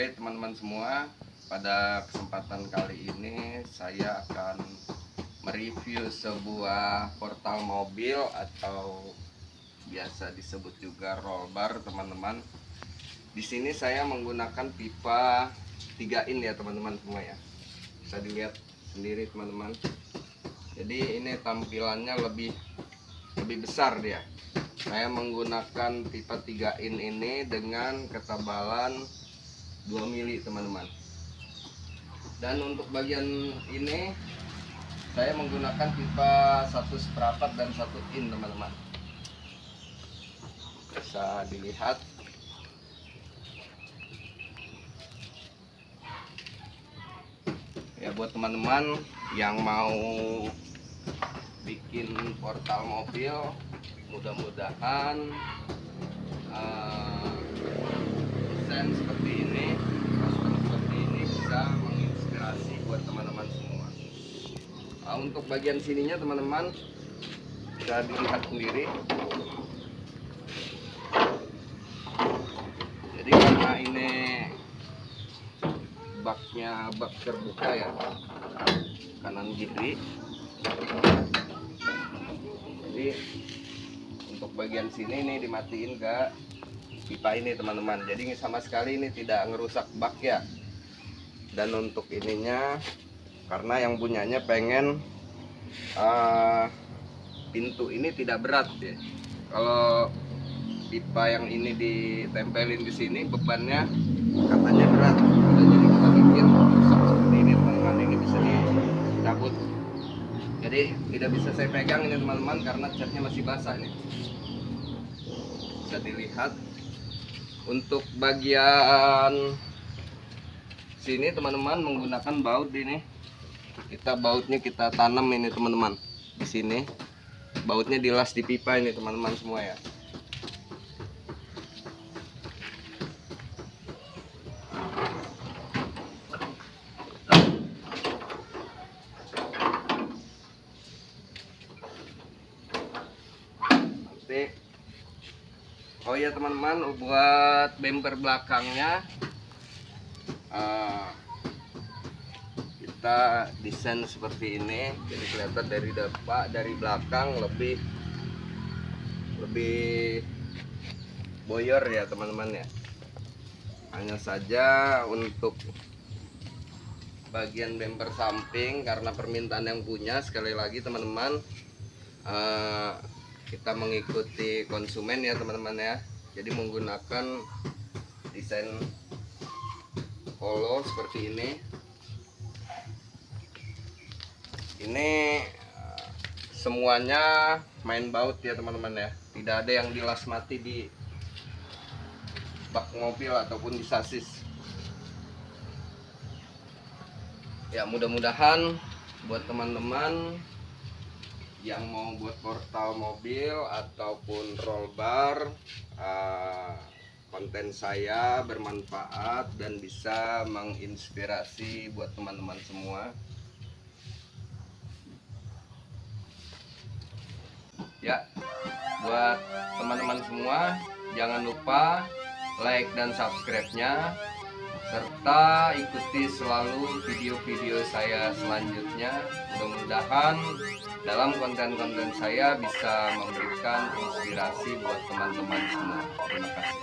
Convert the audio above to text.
Oke teman-teman semua, pada kesempatan kali ini saya akan mereview sebuah portal mobil atau biasa disebut juga roll bar teman-teman. Di sini saya menggunakan pipa 3 in ya teman-teman semua ya. Bisa dilihat sendiri teman-teman. Jadi ini tampilannya lebih lebih besar dia. Saya menggunakan pipa 3 in ini dengan ketebalan 2 mili teman-teman. Dan untuk bagian ini saya menggunakan pipa satu seperempat dan satu in teman-teman. Bisa dilihat. Ya buat teman-teman yang mau bikin portal mobil mudah-mudahan uh, desain seperti ini custom seperti ini bisa menginspirasi buat teman-teman semua. Nah, untuk bagian sininya teman-teman bisa dilihat sendiri. Jadi karena ini baknya bak terbuka ya kanan kiri. Jadi untuk bagian sini ini dimatiin ke pipa ini teman-teman. Jadi sama sekali ini tidak ngerusak bak ya. Dan untuk ininya karena yang punyanya pengen uh, pintu ini tidak berat ya. Kalau pipa yang ini ditempelin di sini bebannya katanya berat. Jadi kita bikin seperti ini teman-teman. Ini bisa dicabut. Jadi tidak bisa saya pegang ini teman-teman karena catnya masih basah ini. Bisa dilihat untuk bagian sini teman-teman menggunakan baut ini. Kita bautnya kita tanam ini teman-teman. Di sini. Bautnya dilas di pipa ini teman-teman semua ya ya teman-teman buat bumper belakangnya. Uh, kita desain seperti ini jadi kelihatan dari depan dari belakang lebih lebih boyor ya teman-teman ya. Hanya saja untuk bagian bumper samping karena permintaan yang punya sekali lagi teman-teman uh, kita mengikuti konsumen ya teman-teman ya jadi menggunakan desain polo seperti ini. Ini eh, semuanya main baut ya teman-teman ya. Tidak ada yang dilas mati di bak mobil ataupun di sasis. Ya mudah-mudahan buat teman-teman yang mau buat portal mobil ataupun roll bar uh, konten saya bermanfaat dan bisa menginspirasi buat teman-teman semua. Ya buat teman-teman semua jangan lupa like dan subscribe nya serta ikuti selalu video-video saya selanjutnya. Mudah-mudahan dalam konten-konten saya bisa memberikan inspirasi buat teman-teman semua. Terima kasih.